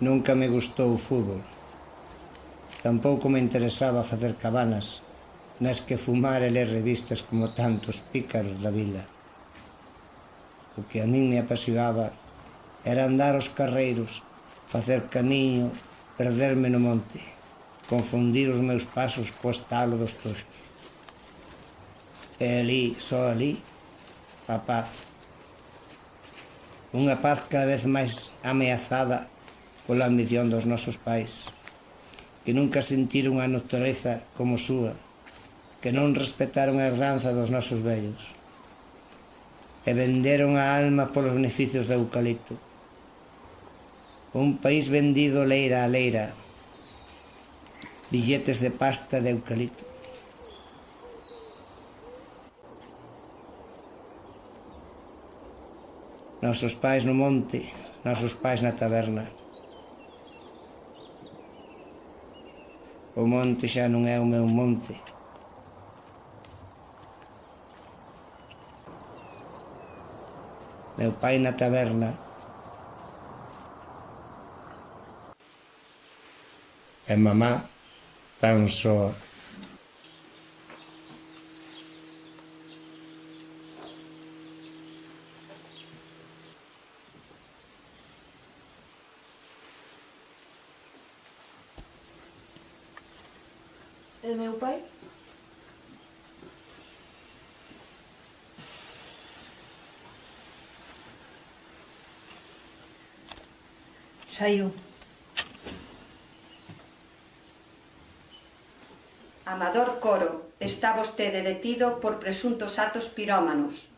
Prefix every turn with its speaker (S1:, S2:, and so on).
S1: Nunca me gustou o fútbol. Tampouco me interesaba facer cabanas nas que fumar e ler revistas como tantos pícaros da vila. O que a min me apasionaba era andar os carreiros, facer camiño, perderme no monte, confundir os meus pasos co estalo dos toxos. E ali, só ali, a paz. Unha paz cada vez máis ameazada pola ambición dos nosos pais, que nunca sentiron a natureza como súa, que non respetaron a herdanza dos nosos vellos, e venderon a alma polos beneficios do eucalipto. Un país vendido leira a leira, billetes de pasta de eucalipto. Nosos pais no monte, nosos pais na taberna, O monte xa non é o meu monte. Meu pai na taberna e mamá tan soa.
S2: E meu pai? Saiu.
S3: Amador Coro, está vostede detido por presuntos actos pirómanos.